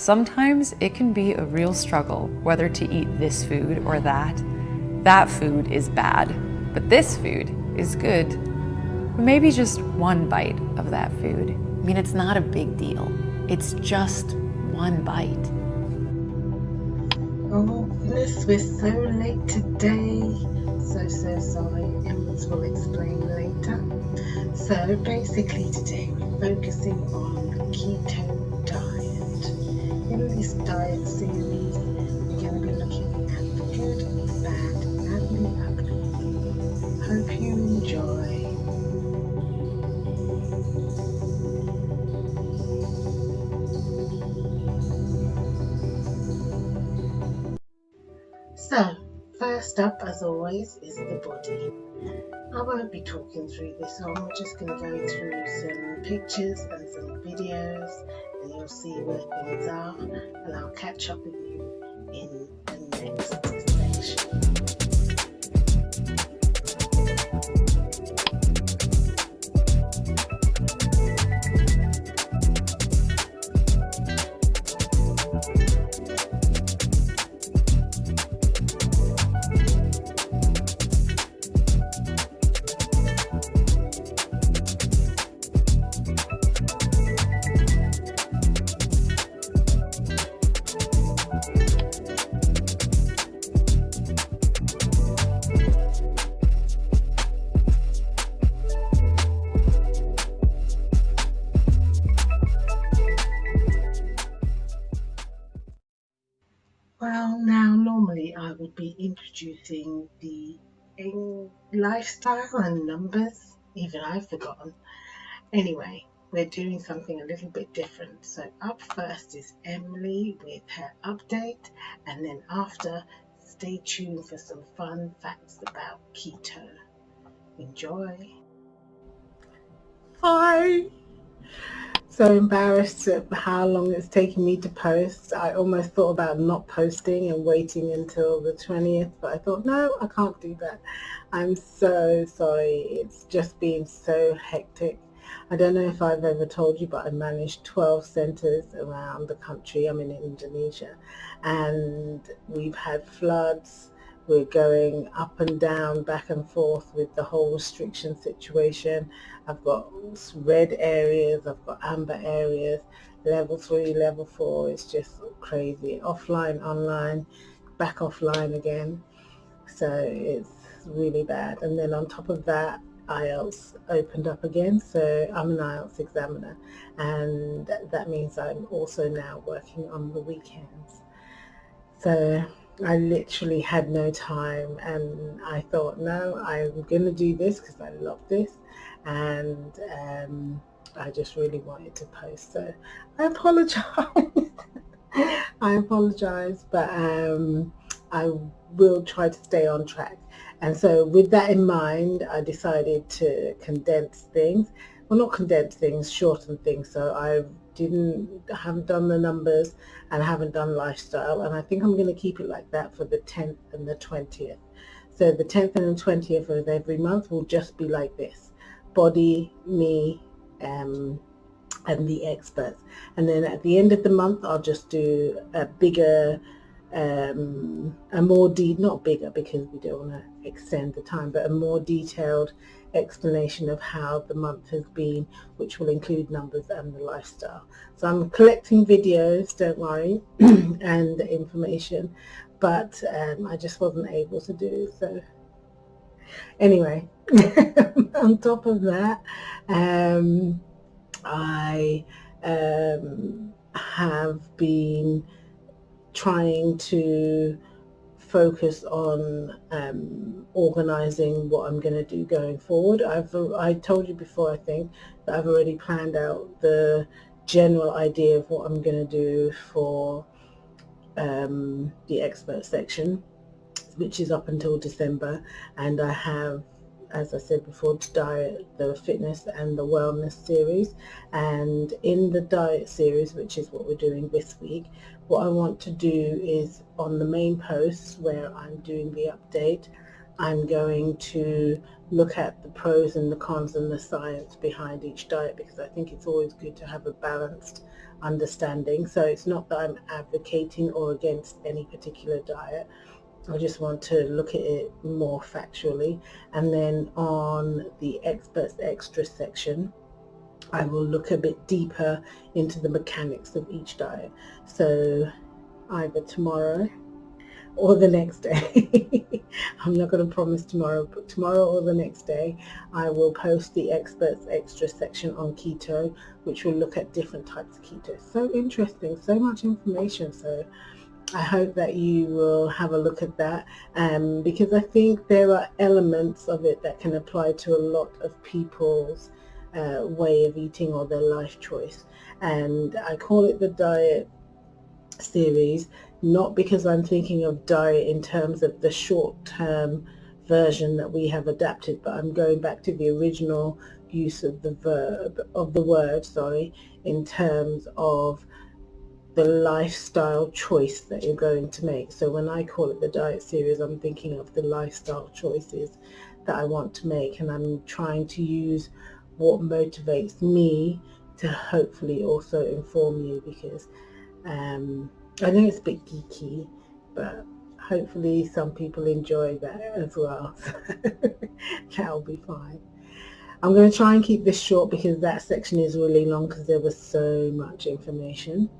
Sometimes it can be a real struggle whether to eat this food or that. That food is bad, but this food is good. Maybe just one bite of that food. I mean, it's not a big deal. It's just one bite. Oh goodness, we're so late today. So, so sorry. Emmas will explain later. So basically today we're focusing on keto diet. In this diet series, we're going to be looking at the good, bad, and the ugly. Hope you enjoy. So, first up, as always, is the body. I won't be talking through this one, we're just going to go through some pictures and some videos, you'll see where things are, and I'll catch up with you in the next I would be introducing the lifestyle and numbers. Even I've forgotten. Anyway, we're doing something a little bit different. So up first is Emily with her update, and then after, stay tuned for some fun facts about keto. Enjoy. Hi. So embarrassed at how long it's taken me to post. I almost thought about not posting and waiting until the 20th, but I thought, no, I can't do that. I'm so sorry. It's just been so hectic. I don't know if I've ever told you, but I manage 12 centers around the country. I'm in Indonesia and we've had floods. We're going up and down, back and forth with the whole restriction situation. I've got red areas, I've got amber areas, level three, level four. It's just crazy. Offline, online, back offline again. So it's really bad. And then on top of that, IELTS opened up again, so I'm an IELTS examiner, and that means I'm also now working on the weekends. So I literally had no time, and I thought, no, I'm going to do this because I love this, and um, I just really wanted to post. So I apologize. I apologize, but um, I will try to stay on track. And so with that in mind, I decided to condense things. Well, not condense things, shorten things. So I didn't, haven't done the numbers and haven't done lifestyle. And I think I'm going to keep it like that for the 10th and the 20th. So the 10th and the 20th of every month will just be like this. Body, me, um, and the experts. And then at the end of the month, I'll just do a bigger um, a more de not bigger because we don't want to extend the time, but a more detailed explanation of how the month has been, which will include numbers and the lifestyle. So I'm collecting videos, don't worry, and information, but um, I just wasn't able to do so. Anyway, on top of that, um, I um, have been trying to focus on um, organizing what I'm going to do going forward. I've I told you before I think that I've already planned out the general idea of what I'm going to do for um, the expert section which is up until December and I have as I said before, the diet, the fitness and the wellness series. And in the diet series, which is what we're doing this week, what I want to do is on the main posts where I'm doing the update, I'm going to look at the pros and the cons and the science behind each diet because I think it's always good to have a balanced understanding. So it's not that I'm advocating or against any particular diet. I just want to look at it more factually. And then on the experts extra section, I will look a bit deeper into the mechanics of each diet. So either tomorrow or the next day. I'm not going to promise tomorrow, but tomorrow or the next day, I will post the experts extra section on keto, which will look at different types of keto. So interesting, so much information. So I hope that you will have a look at that um, because I think there are elements of it that can apply to a lot of people's uh, way of eating or their life choice. And I call it the diet series not because I'm thinking of diet in terms of the short-term version that we have adapted, but I'm going back to the original use of the verb, of the word, sorry, in terms of the lifestyle choice that you're going to make. So when I call it the diet series, I'm thinking of the lifestyle choices that I want to make and I'm trying to use what motivates me to hopefully also inform you because um, I know it's a bit geeky, but hopefully some people enjoy that as well. That'll be fine. I'm going to try and keep this short because that section is really long because there was so much information.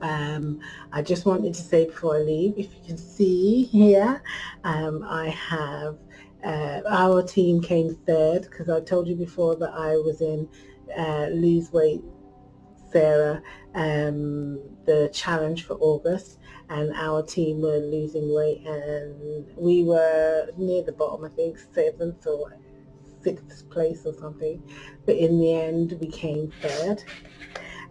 Um, I just wanted to say before I leave, if you can see here, um, I have uh, our team came third because I told you before that I was in uh, lose weight Sarah um, the challenge for August and our team were losing weight and we were near the bottom, I think seventh or sixth place or something. But in the end, we came third.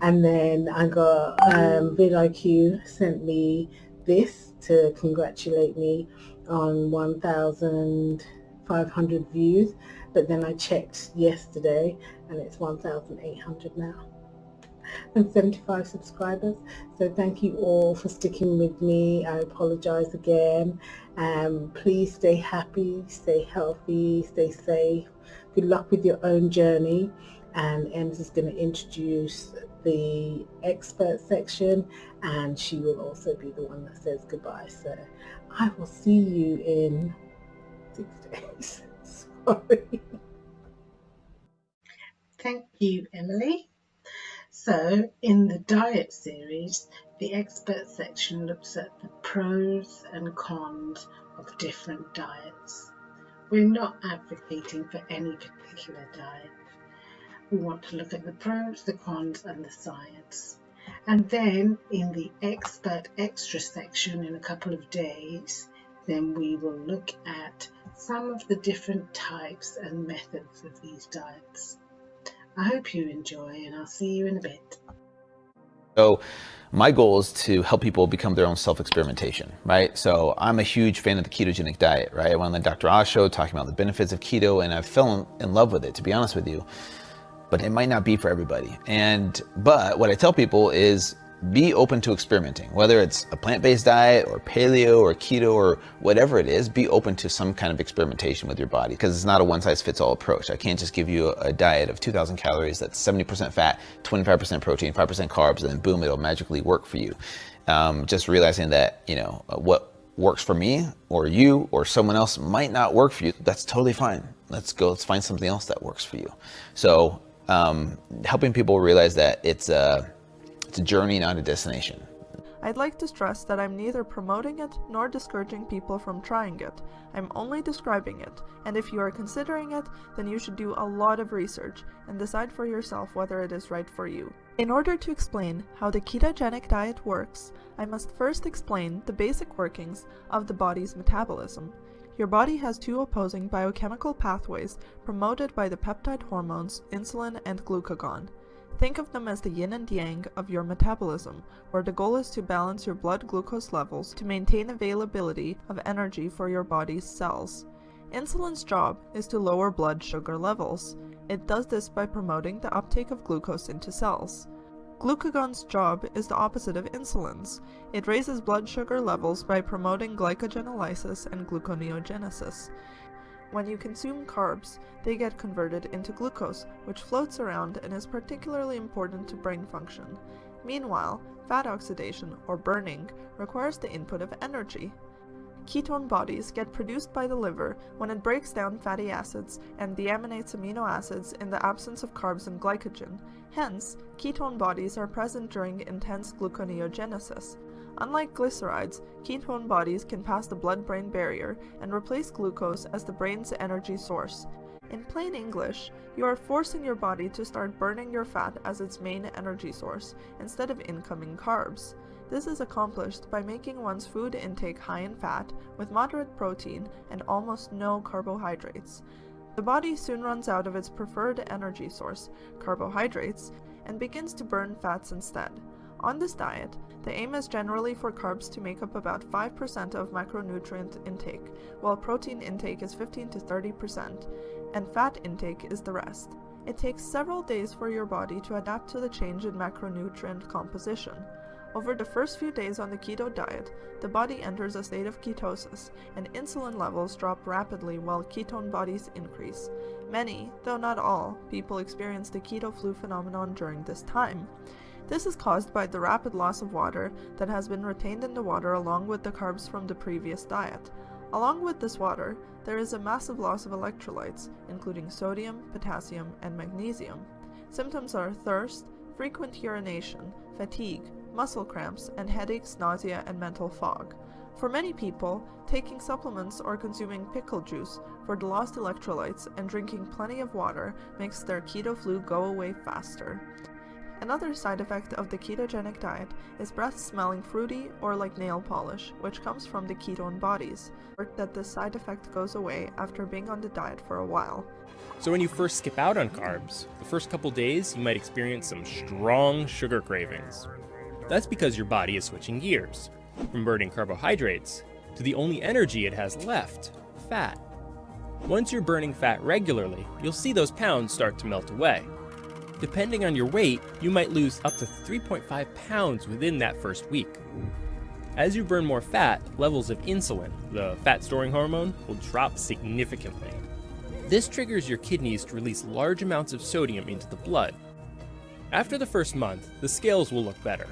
And then I got um, vidIQ sent me this to congratulate me on 1,500 views. But then I checked yesterday and it's 1,800 now and 75 subscribers. So thank you all for sticking with me. I apologize again. Um, please stay happy, stay healthy, stay safe. Good luck with your own journey. And Ems is going to introduce the expert section and she will also be the one that says goodbye. So I will see you in six days. Sorry. Thank you, Emily. So in the diet series, the expert section looks at the pros and cons of different diets. We're not advocating for any particular diet. We want to look at the pros, the cons and the science. And then in the expert extra section in a couple of days, then we will look at some of the different types and methods of these diets. I hope you enjoy and I'll see you in a bit. So my goal is to help people become their own self-experimentation, right? So I'm a huge fan of the ketogenic diet, right? I went on the Dr. Oz show talking about the benefits of keto and I fell in love with it, to be honest with you. But it might not be for everybody. And, but what I tell people is be open to experimenting, whether it's a plant-based diet or paleo or keto or whatever it is, be open to some kind of experimentation with your body because it's not a one-size-fits-all approach. I can't just give you a, diet of 2,000 calories that's 70% fat, 25% protein, 5% carbs, and then boom, it'll magically work for you. Um, just realizing that, you know, what works for me or you or someone else might not work for you, that's totally fine. Let's go, let's find something else that works for you. So um, helping people realize that it's a, it's a journey, not a destination. I'd like to stress that I'm neither promoting it nor discouraging people from trying it. I'm only describing it, and if you are considering it, then you should do a lot of research and decide for yourself whether it is right for you. In order to explain how the ketogenic diet works, I must first explain the basic workings of the body's metabolism. Your body has two opposing biochemical pathways promoted by the peptide hormones insulin and glucagon. Think of them as the yin and yang of your metabolism, where the goal is to balance your blood glucose levels to maintain availability of energy for your body's cells. Insulin's job is to lower blood sugar levels. It does this by promoting the uptake of glucose into cells. Glucagon's job is the opposite of insulin's. It raises blood sugar levels by promoting glycogenolysis and gluconeogenesis. When you consume carbs, they get converted into glucose, which floats around and is particularly important to brain function. Meanwhile, fat oxidation, or burning, requires the input of energy. Ketone bodies get produced by the liver when it breaks down fatty acids and deaminates amino acids in the absence of carbs and glycogen. Hence, ketone bodies are present during intense gluconeogenesis. Unlike glycerides, ketone bodies can pass the blood-brain barrier and replace glucose as the brain's energy source. In plain English, you are forcing your body to start burning your fat as its main energy source, instead of incoming carbs. This is accomplished by making one's food intake high in fat, with moderate protein and almost no carbohydrates. The body soon runs out of its preferred energy source, carbohydrates, and begins to burn fats instead. On this diet, the aim is generally for carbs to make up about 5% of macronutrient intake, while protein intake is 15 to 30%, and fat intake is the rest. It takes several days for your body to adapt to the change in macronutrient composition. Over the first few days on the keto diet, the body enters a state of ketosis, and insulin levels drop rapidly while ketone bodies increase. Many, though not all, people experience the keto flu phenomenon during this time. This is caused by the rapid loss of water that has been retained in the water along with the carbs from the previous diet. Along with this water, there is a massive loss of electrolytes, including sodium, potassium, and magnesium. Symptoms are thirst, frequent urination, fatigue, muscle cramps, and headaches, nausea, and mental fog. For many people, taking supplements or consuming pickle juice for the lost electrolytes and drinking plenty of water makes their keto flu go away faster. Another side effect of the ketogenic diet is breath smelling fruity or like nail polish, which comes from the ketone bodies, or that this side effect goes away after being on the diet for a while. So when you first skip out on carbs, the first couple days you might experience some strong sugar cravings. That's because your body is switching gears, from burning carbohydrates to the only energy it has left, fat. Once you're burning fat regularly, you'll see those pounds start to melt away. Depending on your weight, you might lose up to 3.5 pounds within that first week. As you burn more fat, levels of insulin, the fat storing hormone, will drop significantly. This triggers your kidneys to release large amounts of sodium into the blood. After the first month, the scales will look better,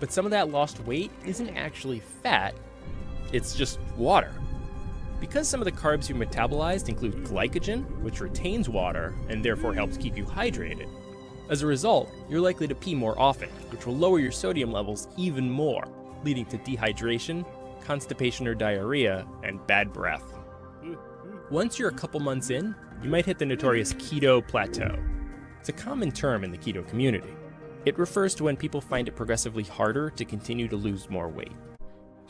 but some of that lost weight isn't actually fat, it's just water. Because some of the carbs you metabolized include glycogen, which retains water and therefore helps keep you hydrated. As a result, you're likely to pee more often, which will lower your sodium levels even more, leading to dehydration, constipation or diarrhea, and bad breath. Once you're a couple months in, you might hit the notorious keto plateau. It's a common term in the keto community. It refers to when people find it progressively harder to continue to lose more weight.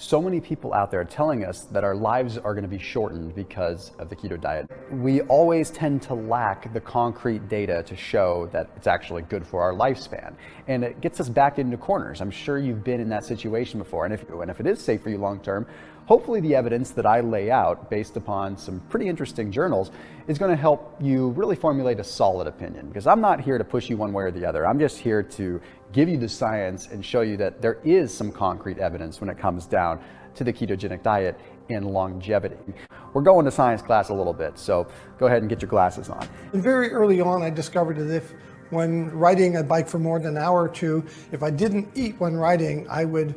So many people out there are telling us that our lives are going to be shortened because of the keto diet. We always tend to lack the concrete data to show that it's actually good for our lifespan. And it gets us back into corners. I'm sure you've been in that situation before. And if, and if it is safe for you long term, hopefully the evidence that I lay out based upon some pretty interesting journals is going to help you really formulate a solid opinion because I'm not here to push you one way or the other. I'm just here to give you the science and show you that there is some concrete evidence when it comes down to the ketogenic diet and longevity. We're going to science class a little bit, so go ahead and get your glasses on. And very early on, I discovered that if when riding a bike for more than an hour or two, if I didn't eat when riding, I would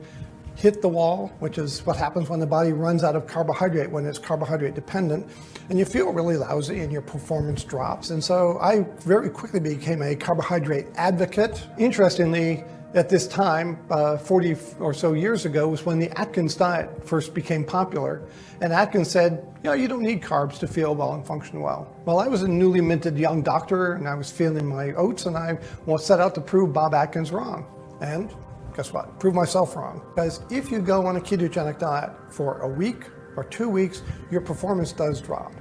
hit the wall, which is what happens when the body runs out of carbohydrate when it's carbohydrate dependent, and you feel really lousy and your performance drops. And so I very quickly became a carbohydrate advocate. Interestingly, at this time, uh, 40 or so years ago, was when the Atkins diet first became popular. And Atkins said, you know, you don't need carbs to feel well and function well. Well, I was a newly minted young doctor and I was feeling my oats and I set out to prove Bob Atkins wrong. And guess what? Prove myself wrong. Because if you go on a ketogenic diet for a week or two weeks, your performance does drop.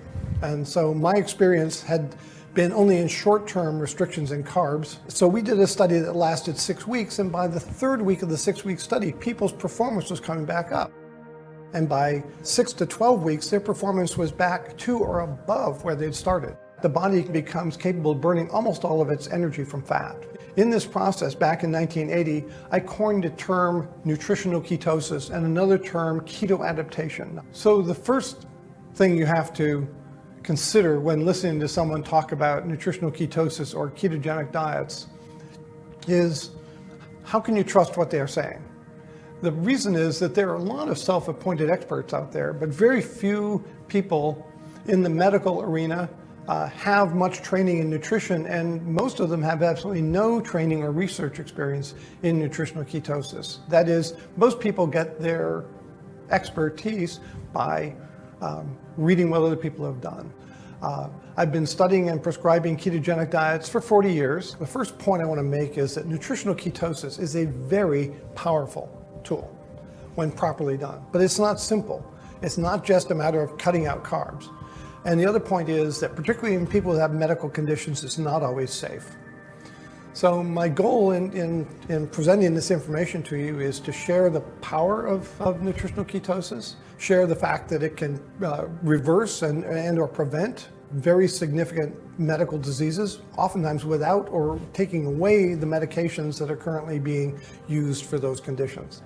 And so my experience had been only in short-term restrictions in carbs. So we did a study that lasted six weeks, and by the third week of the six-week study, people's performance was coming back up. And by six to 12 weeks, their performance was back to or above where they'd started. The body becomes capable of burning almost all of its energy from fat. In this process, back in 1980, I coined a term nutritional ketosis and another term keto adaptation. So the first thing you have to consider when listening to someone talk about nutritional ketosis or ketogenic diets is how can you trust what they are saying? The reason is that there are a lot of self-appointed experts out there, but very few people in the medical arena uh, have much training in nutrition, and most of them have absolutely no training or research experience in nutritional ketosis. That is, most people get their expertise by um, reading what other people have done. Uh, I've been studying and prescribing ketogenic diets for 40 years. The first point I want to make is that nutritional ketosis is a very powerful tool when properly done. But it's not simple. It's not just a matter of cutting out carbs. And the other point is that particularly in people that have medical conditions, it's not always safe. So my goal in, in, in presenting this information to you is to share the power of, of nutritional ketosis, share the fact that it can uh, reverse and, and or prevent very significant medical diseases, oftentimes without or taking away the medications that are currently being used for those conditions.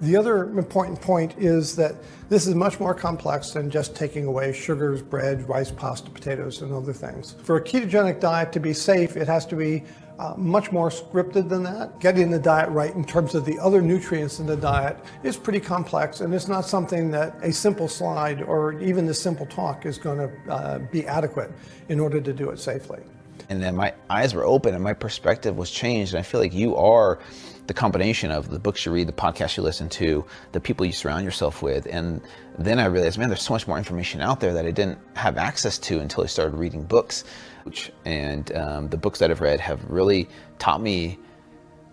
The other important point is that this is much more complex than just taking away sugars, bread, rice, pasta, potatoes, and other things. For a ketogenic diet to be safe, it has to be uh, much more scripted than that. Getting the diet right in terms of the other nutrients in the diet is pretty complex and it's not something that a simple slide or even the simple talk is going to uh, be adequate in order to do it safely. And then my eyes were open and my perspective was changed. And I feel like you are the combination of the books you read, the podcasts you listen to, the people you surround yourself with. And then I realized, man, there's so much more information out there that I didn't have access to until I started reading books. And um, the books that I've read have really taught me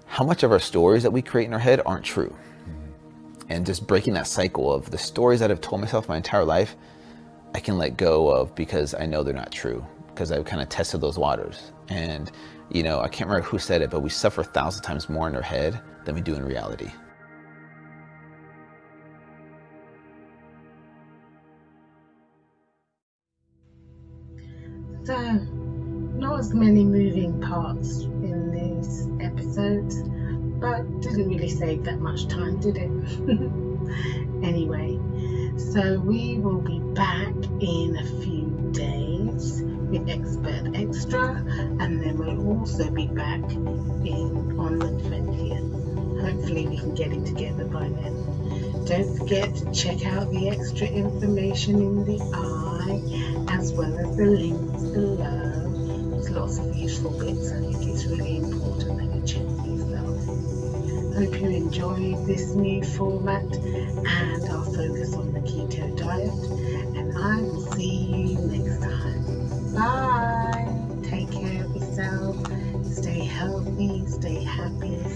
how much of our stories that we create in our head aren't true. And just breaking that cycle of the stories that I've told myself my entire life, I can let go of because I know they're not true because I've kind of tested those waters. And, you know, I can't remember who said it, but we suffer a thousand times more in our head than we do in reality. So, not as many moving parts in these episodes, but didn't really save that much time, did it? anyway, so we will be back in a few with Expert Extra, and then we'll also be back in on the 20th. Hopefully, we can get it together by then. Don't forget to check out the extra information in the eye as well as the links below. There's lots of useful bits. I think it's really important that you check these out. Hope you enjoyed this new format and our focus on the keto diet. And I will see you next. Bye. Take care of yourself. Stay healthy, stay happy.